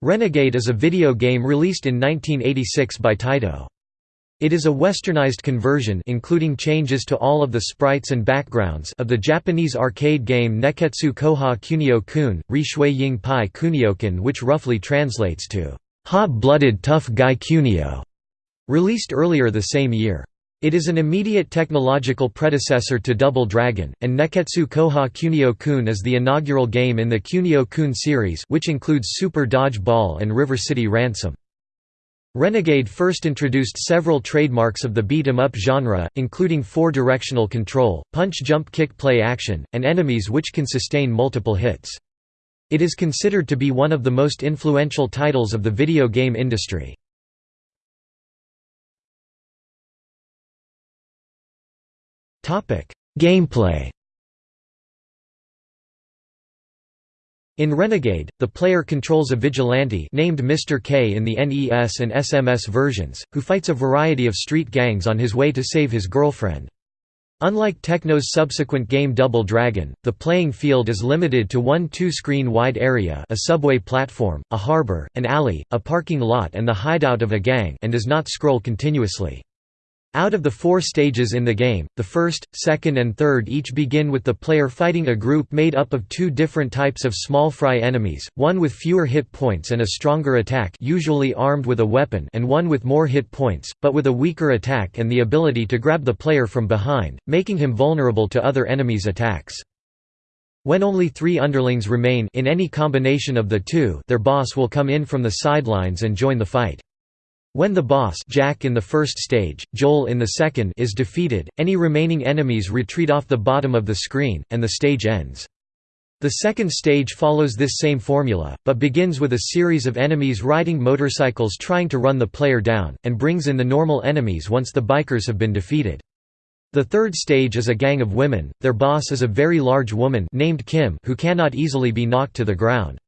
Renegade is a video game released in 1986 by Taito. It is a westernized conversion including changes to all of the sprites and backgrounds of the Japanese arcade game Neketsu Koha Kunio-kun, Rishui Ying Pai Kunio-kun which roughly translates to, "...hot-blooded tough guy Kunio", released earlier the same year. It is an immediate technological predecessor to Double Dragon, and Nekketsu Koha Kunio-kun is the inaugural game in the Kunio-kun series which includes Super Dodge Ball and River City Ransom. Renegade first introduced several trademarks of the beat-em-up genre, including four-directional control, punch-jump-kick play action, and enemies which can sustain multiple hits. It is considered to be one of the most influential titles of the video game industry. Gameplay In Renegade, the player controls a vigilante named Mr. K in the NES and SMS versions, who fights a variety of street gangs on his way to save his girlfriend. Unlike Technos' subsequent game Double Dragon, the playing field is limited to one two-screen wide area a subway platform, a harbor, an alley, a parking lot and the hideout of a gang and does not scroll continuously. Out of the four stages in the game, the first, second and third each begin with the player fighting a group made up of two different types of small fry enemies, one with fewer hit points and a stronger attack usually armed with a weapon and one with more hit points, but with a weaker attack and the ability to grab the player from behind, making him vulnerable to other enemies' attacks. When only three underlings remain in any combination of the two their boss will come in from the sidelines and join the fight. When the boss Jack in the first stage, Joel in the second is defeated, any remaining enemies retreat off the bottom of the screen, and the stage ends. The second stage follows this same formula, but begins with a series of enemies riding motorcycles trying to run the player down, and brings in the normal enemies once the bikers have been defeated. The third stage is a gang of women, their boss is a very large woman named Kim who cannot easily be knocked to the ground.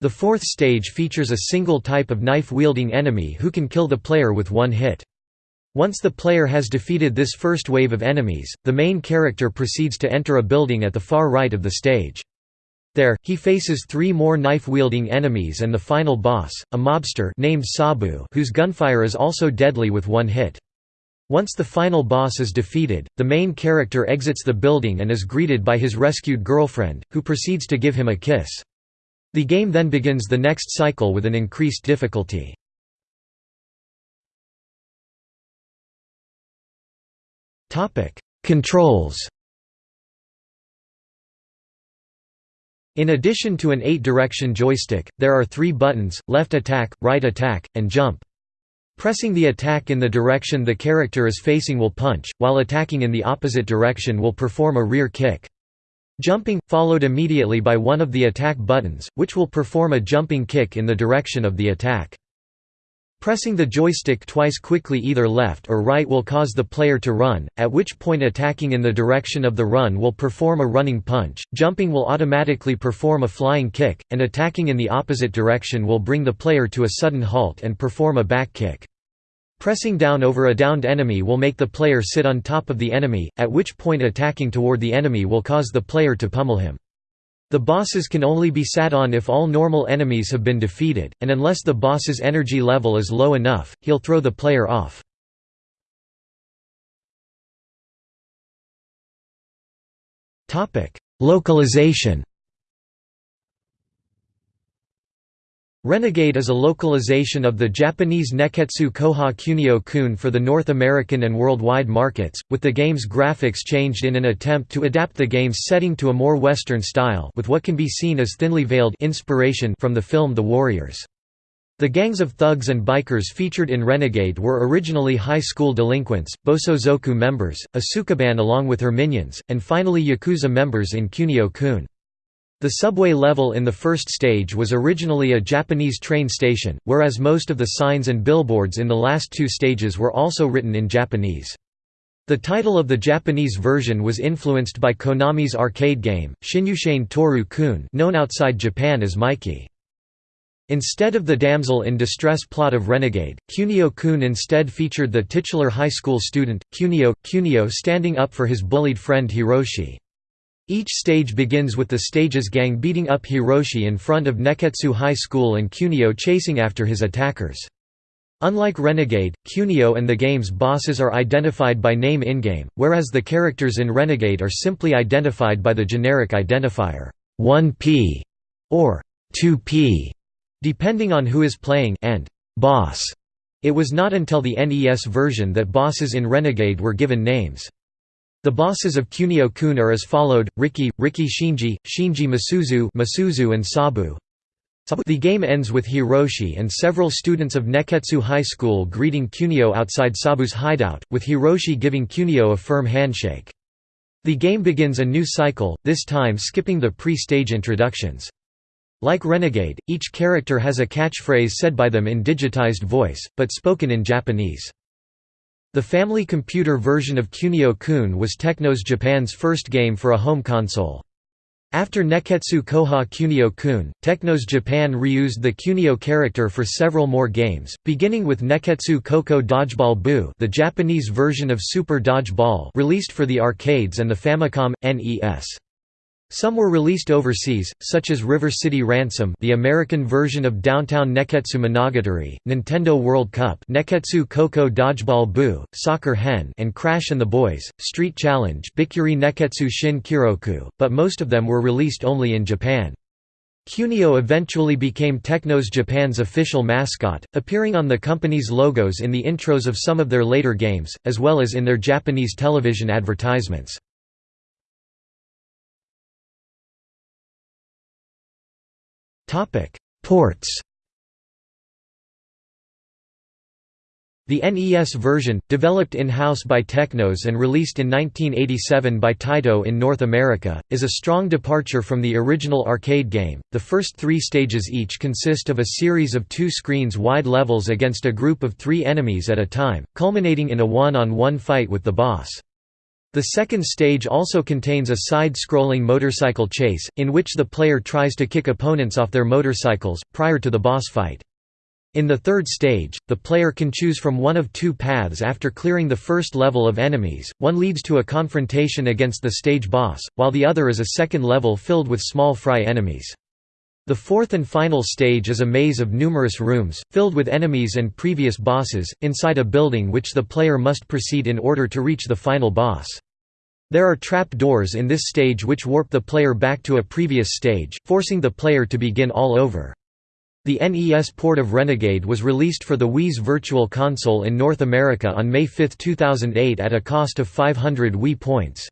The fourth stage features a single type of knife-wielding enemy who can kill the player with one hit. Once the player has defeated this first wave of enemies, the main character proceeds to enter a building at the far right of the stage. There, he faces three more knife-wielding enemies and the final boss, a mobster named Sabu whose gunfire is also deadly with one hit. Once the final boss is defeated, the main character exits the building and is greeted by his rescued girlfriend, who proceeds to give him a kiss. The game then begins the next cycle with an increased difficulty. Controls In addition to an 8-direction joystick, there are three buttons, left attack, right attack, and jump. Pressing the attack in the direction the character is facing will punch, while attacking in the opposite direction will perform a rear kick. Jumping, followed immediately by one of the attack buttons, which will perform a jumping kick in the direction of the attack. Pressing the joystick twice quickly either left or right will cause the player to run, at which point attacking in the direction of the run will perform a running punch, jumping will automatically perform a flying kick, and attacking in the opposite direction will bring the player to a sudden halt and perform a back kick. Pressing down over a downed enemy will make the player sit on top of the enemy, at which point attacking toward the enemy will cause the player to pummel him. The bosses can only be sat on if all normal enemies have been defeated, and unless the boss's energy level is low enough, he'll throw the player off. Localization Renegade is a localization of the Japanese Neketsu Koha Kunio-kun for the North American and worldwide markets, with the game's graphics changed in an attempt to adapt the game's setting to a more Western style with what can be seen as thinly veiled inspiration from the film The Warriors. The gangs of thugs and bikers featured in Renegade were originally high school delinquents, Bosozoku members, a Sukeban along with her minions, and finally Yakuza members in Kunio-kun. The subway level in the first stage was originally a Japanese train station, whereas most of the signs and billboards in the last two stages were also written in Japanese. The title of the Japanese version was influenced by Konami's arcade game, Shinnyushain Toru Kun known outside Japan as Mikie. Instead of the damsel in distress plot of Renegade, Kunio-kun instead featured the titular high school student, Kunio, Kunio standing up for his bullied friend Hiroshi. Each stage begins with the stage's gang beating up Hiroshi in front of Neketsu High School and Kunio chasing after his attackers. Unlike Renegade, Kunio and the game's bosses are identified by name in-game, whereas the characters in Renegade are simply identified by the generic identifier 1P or 2P, depending on who is playing and boss. It was not until the NES version that bosses in Renegade were given names. The bosses of Kunio-kun are as followed: Riki, Riki Shinji, Shinji Misuzu, Misuzu and Sabu. The game ends with Hiroshi and several students of Neketsu High School greeting Kunio outside Sabu's hideout, with Hiroshi giving Kunio a firm handshake. The game begins a new cycle, this time skipping the pre-stage introductions. Like Renegade, each character has a catchphrase said by them in digitized voice, but spoken in Japanese. The Family Computer version of Kunio-kun was Technos Japan's first game for a home console. After Neketsu Koha Kunio-kun, Technos Japan reused the Kunio character for several more games, beginning with Neketsu Koko Dodgeball Bu the Japanese version of Super Dodgeball released for the arcades and the Famicom, NES. Some were released overseas, such as River City Ransom the American version of Downtown Neketsu Monogatari, Nintendo World Cup Neketsu Koko Dodgeball Bu, Soccer Hen and Crash and the Boys, Street Challenge Bikuri Neketsu Shin Kiroku, but most of them were released only in Japan. Kunio eventually became Technos Japan's official mascot, appearing on the company's logos in the intros of some of their later games, as well as in their Japanese television advertisements. Topic: Ports. The NES version, developed in-house by Technos and released in 1987 by Taito in North America, is a strong departure from the original arcade game. The first three stages each consist of a series of two screens wide levels against a group of three enemies at a time, culminating in a one-on-one -on -one fight with the boss. The second stage also contains a side-scrolling motorcycle chase, in which the player tries to kick opponents off their motorcycles, prior to the boss fight. In the third stage, the player can choose from one of two paths after clearing the first level of enemies, one leads to a confrontation against the stage boss, while the other is a second level filled with small fry enemies. The fourth and final stage is a maze of numerous rooms, filled with enemies and previous bosses, inside a building which the player must proceed in order to reach the final boss. There are trap doors in this stage which warp the player back to a previous stage, forcing the player to begin all over. The NES port of Renegade was released for the Wii's Virtual Console in North America on May 5, 2008 at a cost of 500 Wii points.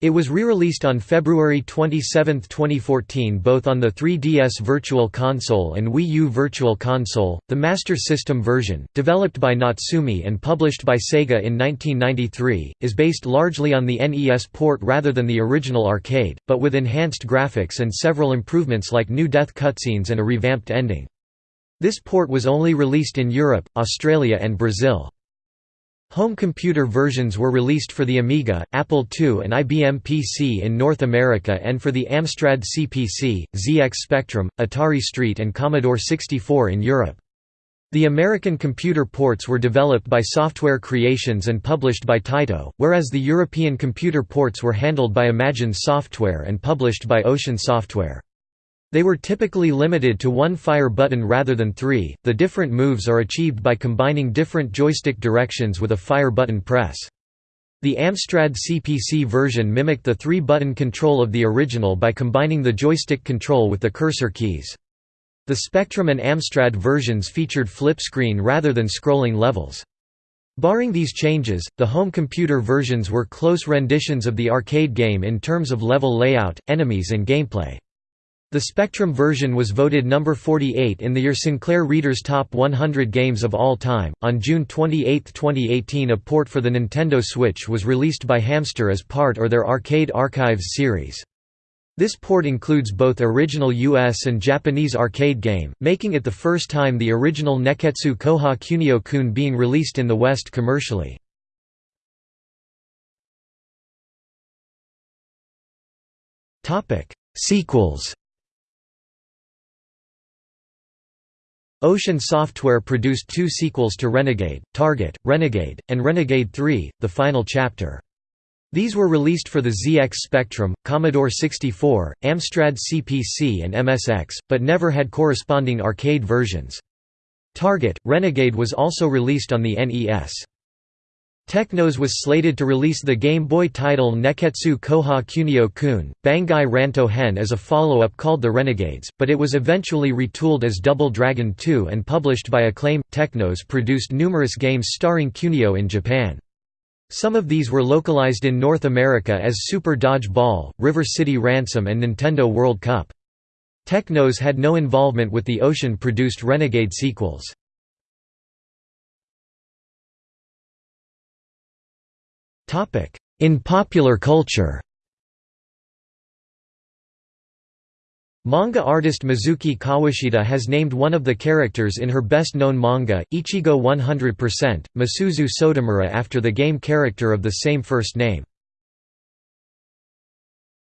It was re-released on February 27, 2014 both on the 3DS Virtual Console and Wii U Virtual Console. The Master System version, developed by Natsume and published by Sega in 1993, is based largely on the NES port rather than the original arcade, but with enhanced graphics and several improvements like new death cutscenes and a revamped ending. This port was only released in Europe, Australia and Brazil. Home computer versions were released for the Amiga, Apple II and IBM PC in North America and for the Amstrad CPC, ZX Spectrum, Atari ST and Commodore 64 in Europe. The American computer ports were developed by Software Creations and published by Taito, whereas the European computer ports were handled by Imagine Software and published by Ocean Software. They were typically limited to one fire button rather than three. The different moves are achieved by combining different joystick directions with a fire button press. The Amstrad CPC version mimicked the three-button control of the original by combining the joystick control with the cursor keys. The Spectrum and Amstrad versions featured flip screen rather than scrolling levels. Barring these changes, the home computer versions were close renditions of the arcade game in terms of level layout, enemies and gameplay. The Spectrum version was voted number 48 in the Your Sinclair Reader's Top 100 Games of All Time. On June 28, 2018, a port for the Nintendo Switch was released by Hamster as part of their Arcade Archives series. This port includes both original US and Japanese arcade game, making it the first time the original Neketsu Koha Kunio-kun being released in the West commercially. Sequels Ocean Software produced two sequels to Renegade, Target, Renegade, and Renegade 3, The Final Chapter. These were released for the ZX Spectrum, Commodore 64, Amstrad CPC and MSX, but never had corresponding arcade versions. Target, Renegade was also released on the NES. Technos was slated to release the Game Boy title Neketsu Koha Kunio Kun, Bangai Ranto Hen as a follow-up called The Renegades, but it was eventually retooled as Double Dragon 2 and published by Acclaim. Technos produced numerous games starring Kunio in Japan. Some of these were localized in North America as Super Dodge Ball, River City Ransom and Nintendo World Cup. Technos had no involvement with the Ocean-produced Renegade sequels. In popular culture Manga artist Mizuki Kawashita has named one of the characters in her best-known manga, Ichigo 100%, Misuzu Sotomura after the game character of the same first name.